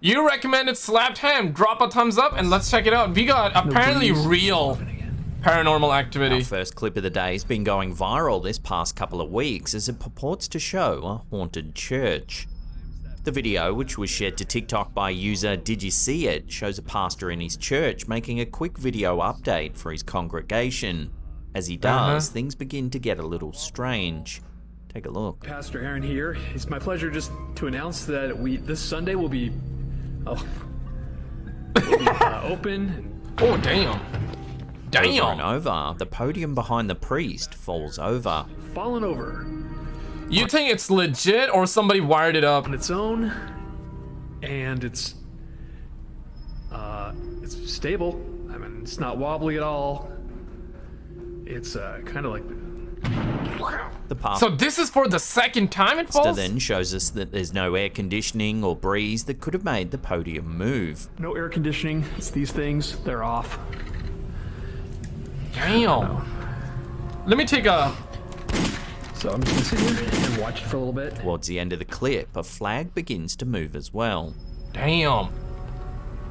You recommended Slapped Ham. Drop a thumbs up and let's check it out. We got apparently real paranormal activity. Our first clip of the day has been going viral this past couple of weeks as it purports to show a haunted church. The video, which was shared to TikTok by user Did You See It, shows a pastor in his church making a quick video update for his congregation. As he does, Uh-huh. things begin to get a little strange. Take a look. Pastor Aaron here. It's my pleasure just to announce that we this Sunday will be, oh, uh, open. Oh, damn. Over and over, the podium behind the priest falls over. fallen over You think it's legit or somebody wired it up? on its own, and it's uh, it's stable. I mean, it's not wobbly at all. It's uh, kind of like The pastor So this is for the second time it falls? then shows us that there's no air conditioning or breeze that could have made the podium move. no air conditioning. It's these things. They're off. Damn. Let me take a... So I'm just gonna sit here and watch it for a little bit. Towards the end of the clip, a flag begins to move as well. Damn.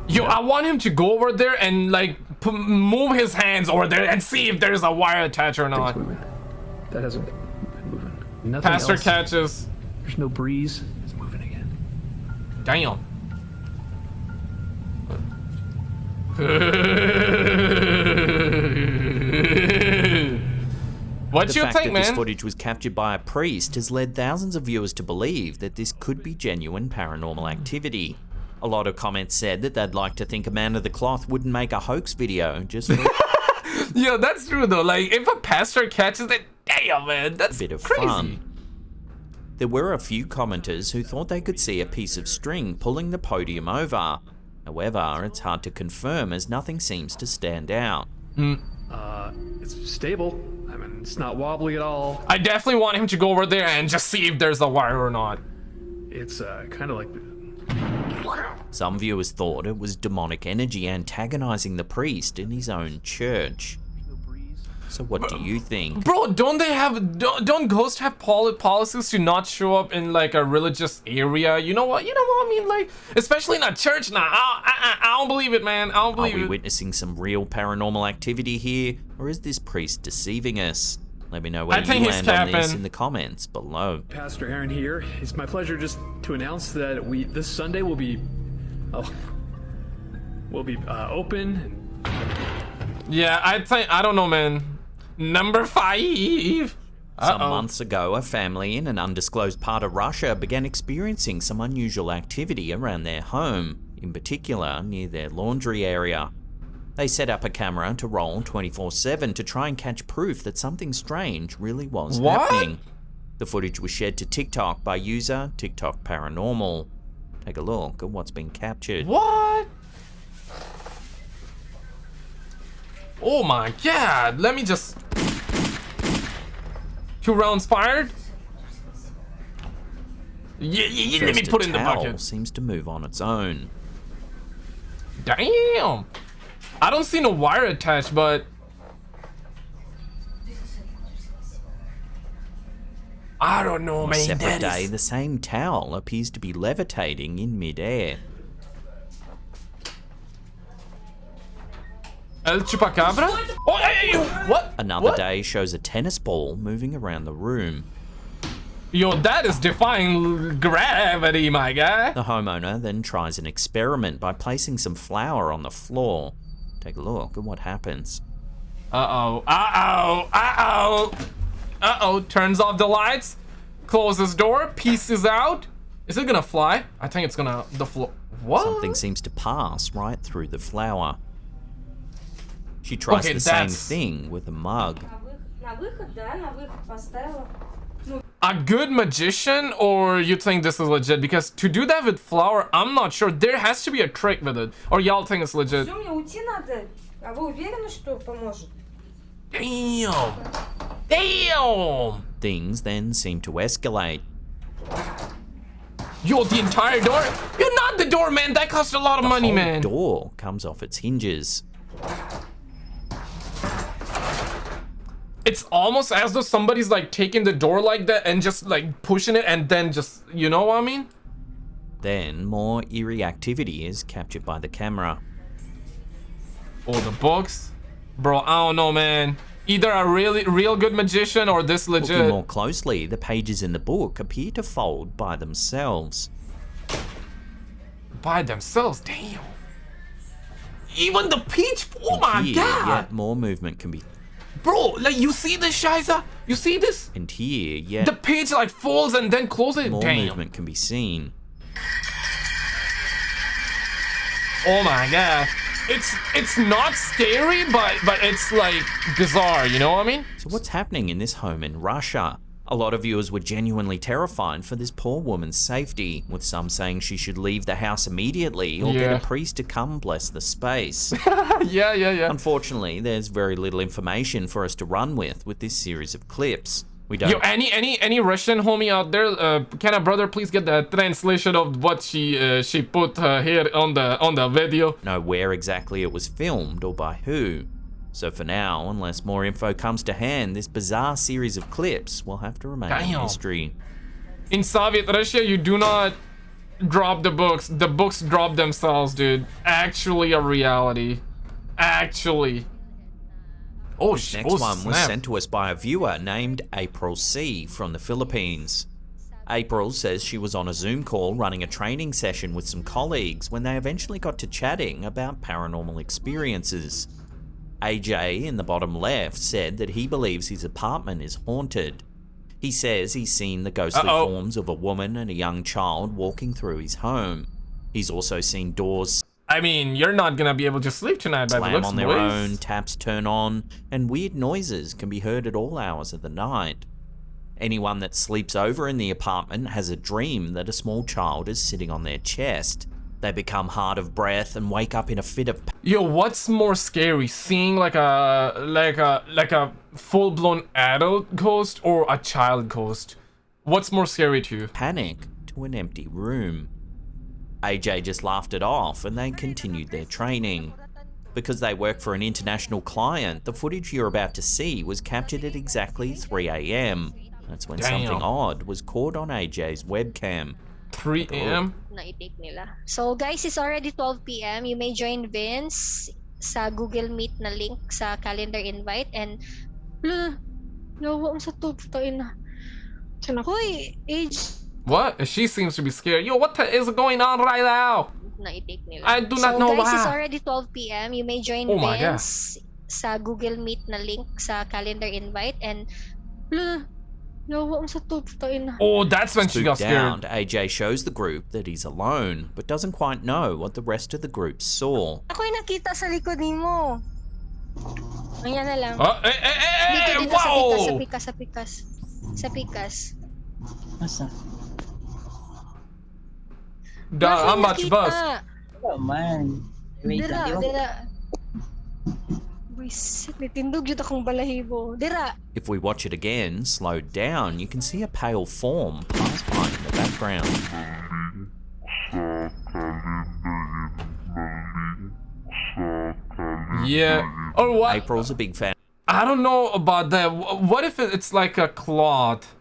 Yo, I want him to go over there and like p- move his hands over there and see if there's a wire attached or not. moving. That hasn't been moving. Nothing Pastor else. catches. There's no breeze. It's moving again. Damn. what The you fact think, that this footage was captured by a priest has led thousands of viewers to believe that this could be genuine paranormal activity. A lot of comments said that they'd like to think a man of the cloth wouldn't make a hoax video just for Yeah, that's true though. Like, if a pastor catches it, damn, man, that's a bit of crazy. fun. There were a few commenters who thought they could see a piece of string pulling the podium over. However, it's hard to confirm as nothing seems to stand out. Uh, it's stable. I mean, it's not wobbly at all. I definitely want him to go over there and just see if there's a wire or not. It's uh, kind of like Some viewers thought it was demonic energy antagonizing the priest in his own church. No breeze. So what do you think? Bro, don't they have don't, don't ghosts have poli- policies to not show up in like a religious area? You know what? You know what I mean? Like, especially in a church now. I, I, I, I don't believe it, man. I don't believe Are believe we it. witnessing some real paranormal activity here, or is this priest deceiving us? Let me know where I think you he's land on this in the comments below. Pastor Aaron here. It's my pleasure just to announce that we this Sunday will be, oh, will be uh, open. Yeah, I think I don't know, man. Number five. Some Uh-oh. months ago, a family in an undisclosed part of Russia began experiencing some unusual activity around their home, in particular near their laundry area. They set up a camera to roll 24 7 to try and catch proof that something strange really was What? happening. The footage was shared to TikTok by user TikTok Paranormal. Take a look at what's been captured. What? Oh my god! Let me just. Two rounds fired. Yeah, yeah, yeah, let me a put in the bucket. seems to move on its own. Damn! I don't see no wire attached, but I don't know, On a man. separate that day, is- the same towel appears to be levitating in midair. El Chupacabra? Oh, hey, hey, what? Another What? day shows a tennis ball moving around the room. Yo, that is defying gravity, my guy. The homeowner then tries an experiment by placing some flour on the floor. Take a look at what happens. Uh-oh, uh-oh, uh-oh. Uh-oh, turns off the lights, closes door, pieces out. Is it gonna fly? I think it's gonna, the floor. What? Something seems to pass right through the flour. She tries okay, the that's... same thing with a mug. A good magician or you think this is legit? Because to do that with flour, I'm not sure. There has to be a trick with it. Or y'all think it's legit. Damn! Damn! Things then seem to escalate. Yo, the entire door? You're not the door, man! That cost a lot of the money, man! The door comes off its hinges. It's almost as though somebody's like taking the door like that and just like pushing it and then just, you know what I mean? Then, more eerie activity is captured by the camera. Oh, the books, bro. I don't know, man. Either a really real good magician or this legit. Looking more closely, the pages in the book appear to fold by themselves. by themselves. Damn. Even the peach. Oh my Here, god, yet more movement can be. Bro! Like you see this, Shiza? You see this? And here, yeah. The page like falls and then closes. more Damn. movement can be seen. Oh my god. It's it's not scary, but but it's like bizarre. You know what I mean? So, what's happening in this home in Russia? A lot of viewers were genuinely terrified for this poor woman's safety, with some saying she should leave the house immediately or get a priest to come bless the space. yeah, yeah, yeah. Unfortunately, there's very little information for us to run with with this series of clips. We don't Yo, any any any Russian homie out there? Uh, can a brother please get the translation of what she uh, she put uh, here on the on the video? know where exactly it was filmed or by who. So for now, unless more info comes to hand, this bizarre series of clips will have to remain a Damn. mystery. In Soviet Russia, you do not drop the books. The books drop themselves, dude. Actually, a reality. Actually. Oh, sh- Next oh, one was sent to us by a viewer named April C from the Philippines. April says she was on a Zoom call running a training session with some colleagues when they eventually got to chatting about paranormal experiences. AJ in the bottom left said that he believes his apartment is haunted. He says he's seen the ghostly Uh-oh. forms of a woman and a young child walking through his home. He's also seen doors I mean, you're not gonna be able to sleep tonight by the slam looks, on their boys. own, taps turn on, and weird noises can be heard at all hours of the night. Anyone that sleeps over in the apartment has a dream that a small child is sitting on their chest. They become hard of breath and wake up in a fit of Yo, what's more scary, seeing like a like a like a full-blown adult ghost or a child ghost? What's more scary to you? panic to an empty room. AJ just laughed it off and they continued their training. Because they work for an international client, the footage you're about to see was captured at exactly 3am. That's when something odd was caught on AJ's webcam. 3 a.m. na-take nila. So guys, it's already 12 p.m. You may join Vince sa Google Meet na link sa calendar invite and Wala, yawa mo sa to, putain na. Hoy, age What? She seems to be scared. Yo, what the is going on right now? na-take nila. I do not so know guys, it's already 12 p.m. You may join Oh. Vince sa Google Meet na link sa calendar invite and Wala, Oh, that's when she got Spooked out, scared. AJ shows the group that he's alone, but doesn't quite know what the rest of the group saw. Ako'y nakita sa likod nimo. Ayan na lang. Oh, eh, eh, eh, Dito, eh, dito, sa pikas, sa pikas, sa pikas. Sa pikas. Masa? Da, how much bus? Wala man. Wait Dira, lang, di ba? dira. Wisit, nitindog yun akong balahibo. Dira, If we watch it again, slowed down, you can see a pale form pass by in the background. Yeah. Or what? April's a big fan I don't know about that. What if it's like a cloth?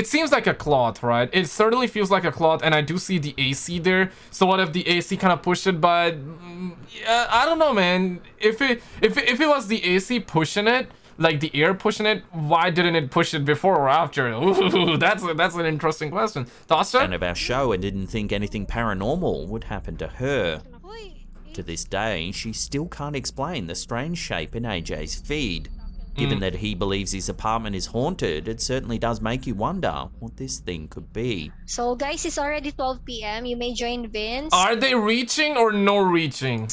It seems like a cloth, right? It certainly feels like a cloth, and I do see the AC there. So what if the AC kind of pushed it? But mm, yeah, I don't know, man. If it if if it was the AC pushing it, like the air pushing it, why didn't it push it before or after? Ooh, that's a, that's an interesting question. Thoughts, our show and didn't think anything paranormal would happen to her. To this day, she still can't explain the strange shape in AJ's feed. Given mm. that he believes his apartment is haunted, it certainly does make you wonder what this thing could be. So guys, it's already 12 p.m. You may join Vince Are they reaching or no reaching?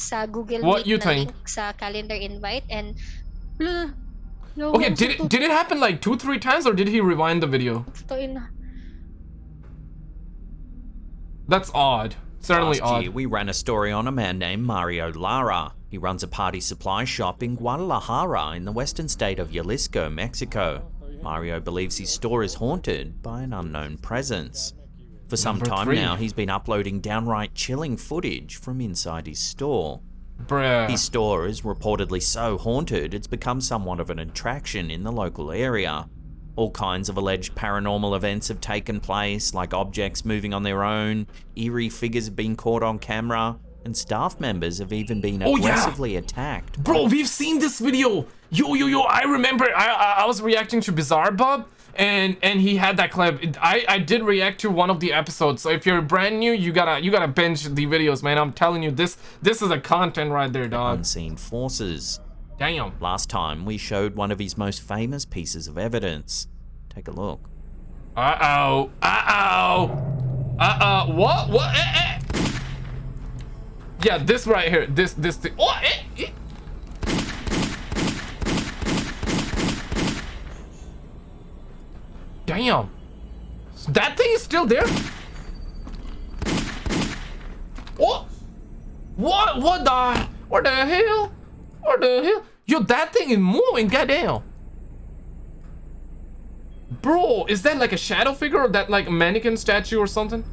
sa Google What Meet you na think? link sa calendar invite and Wala, yawa Okay, did it did it happen like two three times or did he rewind the video? That's odd. Certainly Last odd. year, we ran a story on a man named Mario Lara. He runs a party supply shop in Guadalajara in the western state of Jalisco, Mexico. Mario believes his store is haunted by an unknown presence. For some Number time three. now, he's been uploading downright chilling footage from inside his store. Bruh. His store is reportedly so haunted it's become somewhat of an attraction in the local area. All kinds of alleged paranormal events have taken place, like objects moving on their own, eerie figures have been caught on camera, and staff members have even been Oh, yeah. aggressively attacked. Bro, we've seen this video. Yo, yo, yo, I remember I, I, I was reacting to Bizarre Bub and and he had that clip. I, I did react to one of the episodes. So if you're brand new, you gotta you gotta binge the videos, man. I'm telling you, this this is a content right there, dog. Unseen forces. Damn. Last time, we showed one of his most famous pieces of evidence. Take a look. Uh-oh. Uh-oh. Uh-oh. What? What? Eh, eh. Yeah, this right here. This, this thing. Oh, eh, eh. Damn. That thing is still there? What? What? What the? What the hell? What the hell? Yo, that thing is moving. Goddamn. Bro, is that like a shadow figure or that like a mannequin statue or something?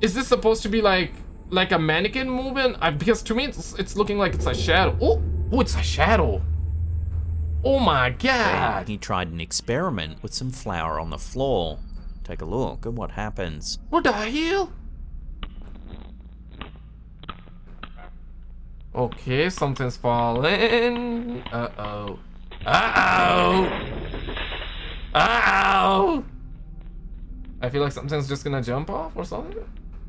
Is this supposed to be like like a mannequin moving? I, because to me it's, it's looking like it's a shadow. Oh, oh, it's a shadow. Oh my god. he tried an experiment with some flour on the floor. Take a look at what happens. What the hell? Okay, something's falling. Uh-oh. Uh-oh. Uh-oh. I feel like something's just gonna jump off or something.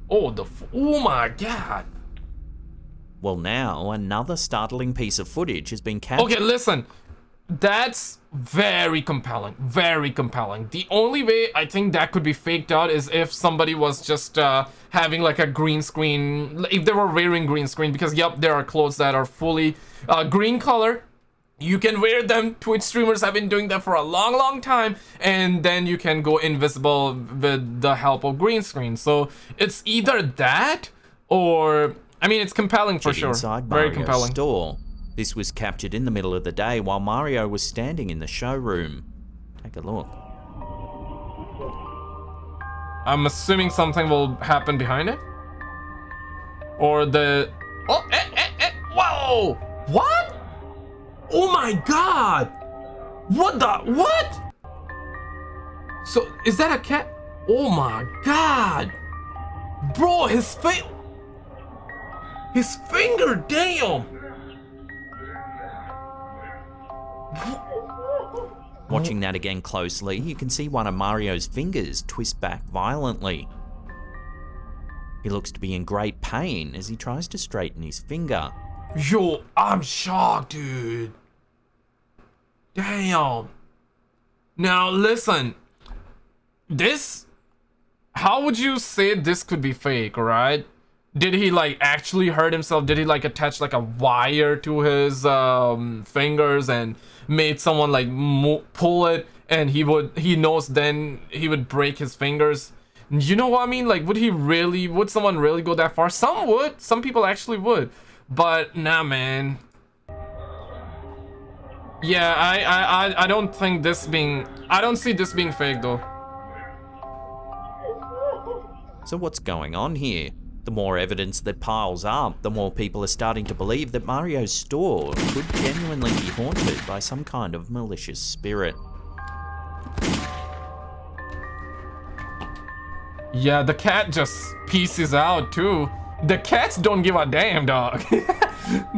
Oh, the f oh my god. Well, now another startling piece of footage has been captured. Okay, listen. That's very compelling. Very compelling. The only way I think that could be faked out is if somebody was just uh, having like a green screen. If they were wearing green screen, because yep, there are clothes that are fully uh, green color. You can wear them. Twitch streamers have been doing that for a long, long time. And then you can go invisible with the help of green screen. So it's either that or... I mean, it's compelling for sure. inside Very Mario's compelling. store. This was captured in the middle of the day while Mario was standing in the showroom. Take a look. I'm assuming something will happen behind it. Or the... Oh, eh, eh, eh. Whoa! What? Oh my god! What the... What? So, is that a cat? Oh my god! Bro, his face... His finger, damn! Watching that again closely, you can see one of Mario's fingers twist back violently. He looks to be in great pain as he tries to straighten his finger. Yo, I'm shocked, dude. Damn. Now, listen. This... How would you say this could be fake, right? Did he, like, actually hurt himself? Did he, like, attach, like, a wire to his um, fingers and made someone, like, pull it? And he would... He knows then he would break his fingers? You know what I mean? Like, would he really... Would someone really go that far? Some would. Some people actually would. But nah, man. Yeah, I, I, I, I don't think this being, I don't see this being fake though. So what's going on here? The more evidence that piles up, the more people are starting to believe that Mario's store could genuinely be haunted by some kind of malicious spirit. Yeah, the cat just pieces out too. The cats don't give a damn, dog.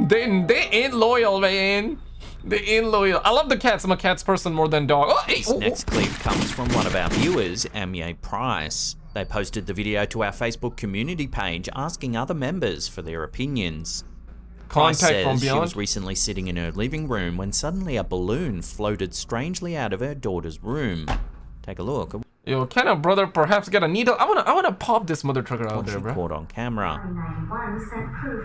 they, they ain't loyal, man. They ain't loyal. I love the cats. I'm a cats person more than dog. Oh, hey, This oh, oh. next clip comes from one of our viewers, Amye Price. They posted the video to our Facebook community page asking other members for their opinions. Price Contact from says she was recently sitting in her living room when suddenly a balloon floated strangely out of her daughter's room. Take a look Yo, can a brother perhaps get a needle? I wanna, I wanna pop this mother trucker out there, bro. caught on camera.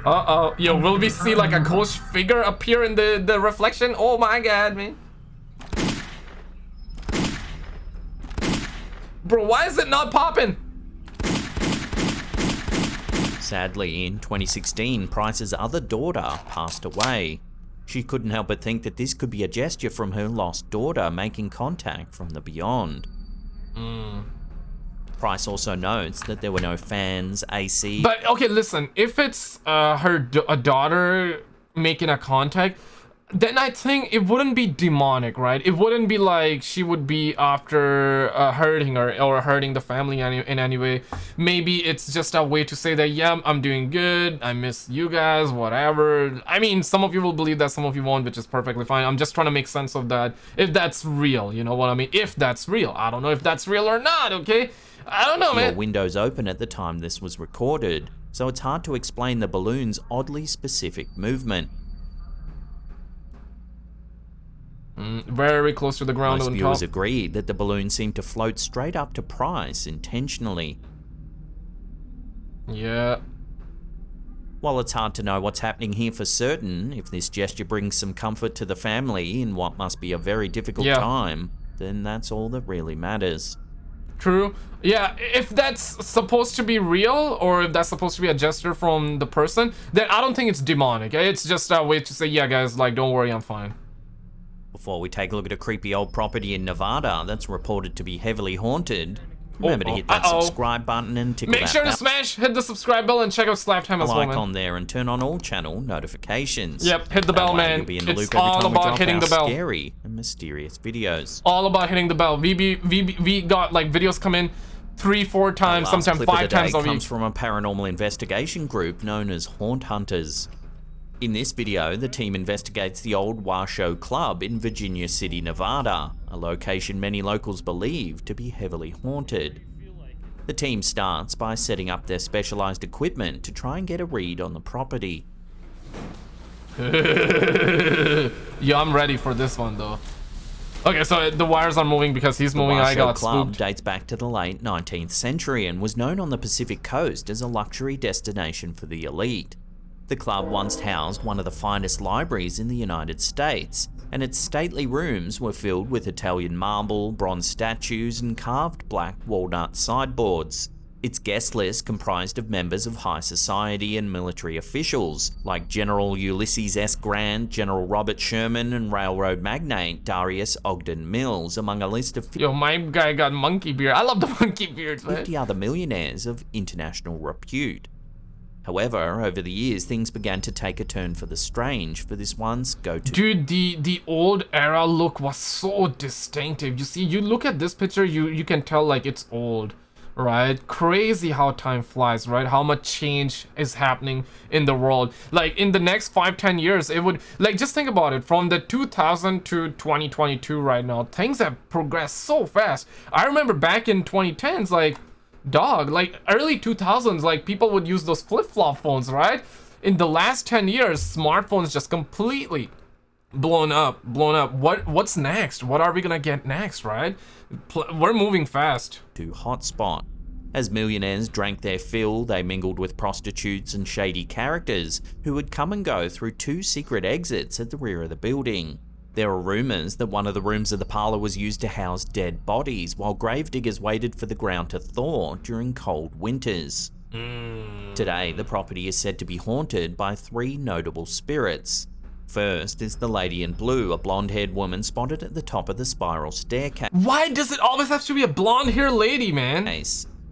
Uh oh. Yo, will we see like a ghost figure appear in the the reflection? Oh my god, man. Bro, why is it not popping? Sadly, in 2016, Price's other daughter passed away. She couldn't help but think that this could be a gesture from her lost daughter making contact from the beyond. Hmm. Price also notes that there were no fans, AC, But okay, listen. If it's uh her a daughter making a contact, then I think it wouldn't be demonic, right? It wouldn't be like she would be after uh, hurting her or hurting the family any, in any way. Maybe it's just a way to say that, yeah, I'm doing good. I miss you guys, whatever. I mean, some of you will believe that, some of you won't, which is perfectly fine. I'm just trying to make sense of that. If that's real, you know what I mean? If that's real. I don't know if that's real or not, okay? I don't know, Your man. windows open at the time this was recorded, so it's hard to explain the balloon's oddly specific movement. Mm, very close to the ground Most on viewers top. agreed that the balloon seemed to float straight up to Price intentionally. Yeah. While it's hard to know what's happening here for certain, if this gesture brings some comfort to the family in what must be a very difficult Yeah. time, then that's all that really matters. True. Yeah, if that's supposed to be real or if that's supposed to be a gesture from the person, then I don't think it's demonic. It's just a way to say, yeah, guys, like, don't worry, I'm fine. Before we take a look at a creepy old property in Nevada that's reported to be heavily haunted, remember Uh-oh. to oh, hit that Uh-oh. subscribe button and tickle Make sure to smash, hit the subscribe bell, and check out Slapped Ham as well, man. icon there and turn on all channel notifications. Yep, hit the That bell, man. Be in the It's all about hitting the bell. Scary and mysterious videos. All about hitting the bell. We, be, we, got, like, videos come in three, four times, sometimes five times a comes from a paranormal investigation group known as Haunt Hunters. In this video, the team investigates the old Washoe Club in Virginia City, Nevada, a location many locals believe to be heavily haunted. The team starts by setting up their specialized equipment to try and get a read on the property. Yeah, I'm ready for this one, though. Okay, so the wires are moving because he's The moving. I got Club spooked. dates back to the late 19th century and was known on the Pacific coast as a luxury destination for the elite. The club once housed one of the finest libraries in the United States, and its stately rooms were filled with Italian marble, bronze statues, and carved black walnut sideboards. Its guest list comprised of members of high society and military officials, like General Ulysses S. Grant, General Robert Sherman, and railroad magnate Darius Ogden Mills, among a list of Yo, my guy got monkey beard. I love the monkey beards, man. 50 other millionaires of international repute. However, over the years, things began to take a turn for the strange for this one's go-to Dude, the the old era look was so distinctive. You see, you look at this picture, you you can tell like it's old, right? Crazy how time flies, right? How much change is happening in the world. Like in the next five, ten years, it would like just think about it. From the 2000 to 2022 right now, things have progressed so fast. I remember back in 2010s, like dog like early 2000s like people would use those flip-flop phones right? In the last 10 years smartphones just completely blown up blown up. What what's next? What are we gonna get next right? Pl- we're moving fast. To hotspot. As millionaires drank their fill, they mingled with prostitutes and shady characters who would come and go through two secret exits at the rear of the building. There were rumours that one of the rooms of the parlour was used to house dead bodies while gravediggers waited for the ground to thaw during cold winters. Today, the property is said to be haunted by three notable spirits. First is the lady in blue, a blonde haired woman spotted at the top of the spiral staircase. why does it always have to be a blonde haired lady man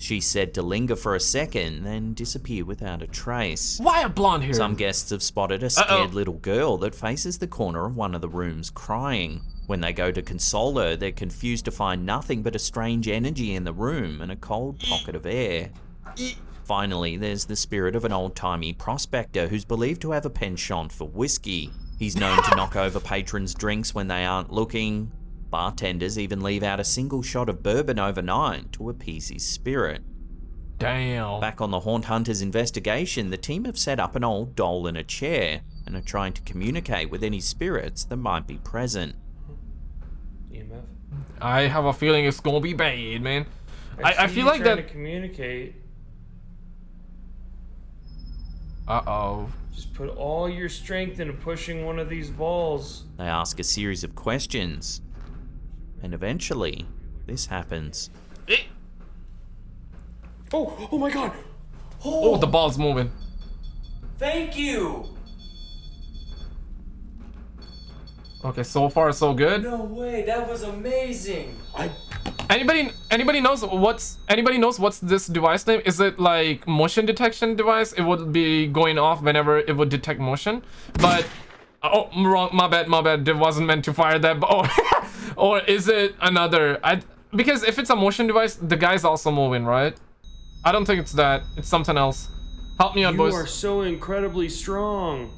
She's said to linger for a second, then disappear without a trace. why a blonde hair Some guests have spotted a scared Uh-oh. little girl that faces the corner of one of the rooms crying. When they go to console her, they're confused to find nothing but a strange energy in the room and a cold pocket of air. Finally, there's the spirit of an old-timey prospector who's believed to have a penchant for whiskey. He's known to knock over patrons' drinks when they aren't looking. Bartenders even leave out a single shot of bourbon overnight to appease his spirit. damn Back on the Haunt Hunters investigation, the team have set up an old doll in a chair and are trying to communicate with any spirits that might be present. EMF. i have a feeling it's gonna be bad man i, I see feel like trying that to communicate. uh-oh Just put all your strength into pushing one of these balls. They ask a series of questions, and eventually, this happens. Eh? Oh, oh my god! oh the ball's moving Thank you! okay so far so good No way, that was amazing! I Anybody anybody knows what's anybody knows what's this device name? Is it like motion detection device? It would be going off whenever it would detect motion. But Oh, wrong. My bad. My bad. It wasn't meant to fire that. But oh, or is it another? I because if it's a motion device, the guy's also moving, right? I don't think it's that. It's something else. Help me out, You boys. are so incredibly strong.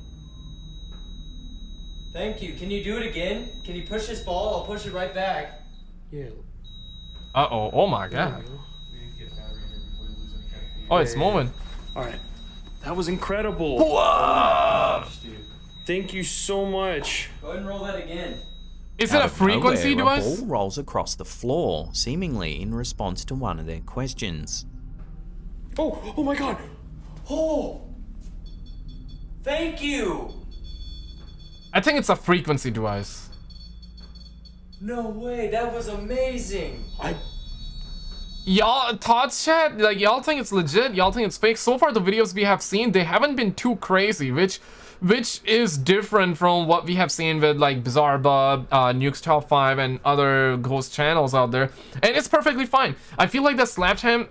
Thank you. Can you do it again? Can you push this ball? I'll push it right back. Yeah. Uh oh. Oh my god. Oh, it's moving. All right. That was incredible. Whoa! Thank you so much. Go ahead and roll that again. Is it a frequency nowhere, device? A ball rolls across the floor, seemingly in response to one of their questions. Oh, oh my god. Oh! Thank you! I think it's a frequency device. No way, that was amazing! I Y'all, thoughts chat? Like, y'all think it's legit? Y'all think it's fake? So far, the videos we have seen, they haven't been too crazy, which which is different from what we have seen with, like, Bizarre Bub, uh, Nuke's Top 5, and other ghost channels out there. And it's perfectly fine. I feel like that the Slapped Ham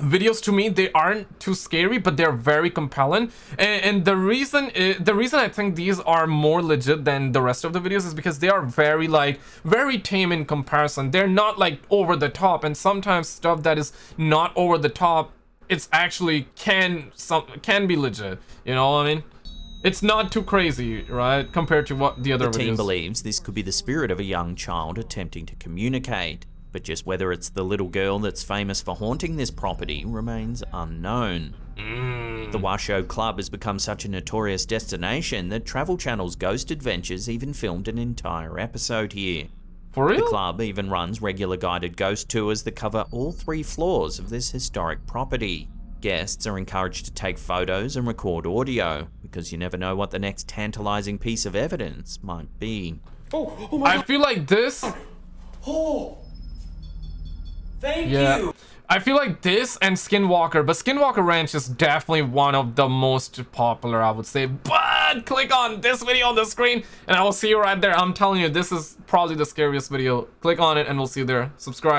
videos to me they aren't too scary but they're very compelling. And, and the reason i the reason i think these are more legit than the rest of the videos is because they are very like very tame in comparison. They're not like over the top and sometimes stuff that is not over the top it's actually can some can be legit you know what i mean? It's not too crazy right compared to what the other The team videos believes this could be the spirit of a young child attempting to communicate, but just whether it's the little girl that's famous for haunting this property remains unknown. Mm. The Washoe Club has become such a notorious destination that Travel Channel's Ghost Adventures even filmed an entire episode here. for real? The club even runs regular guided ghost tours that cover all three floors of this historic property. Guests are encouraged to take photos and record audio, because you never know what the next tantalizing piece of evidence might be. Oh, oh my god! i feel like this Oh! Thank Yeah. you! I feel like this and Skinwalker, but Skinwalker Ranch is definitely one of the most popular, I would say. But click on this video on the screen and I will see you right there. I'm telling you, this is probably the scariest video. Click on it and we'll see you there. Subscribe.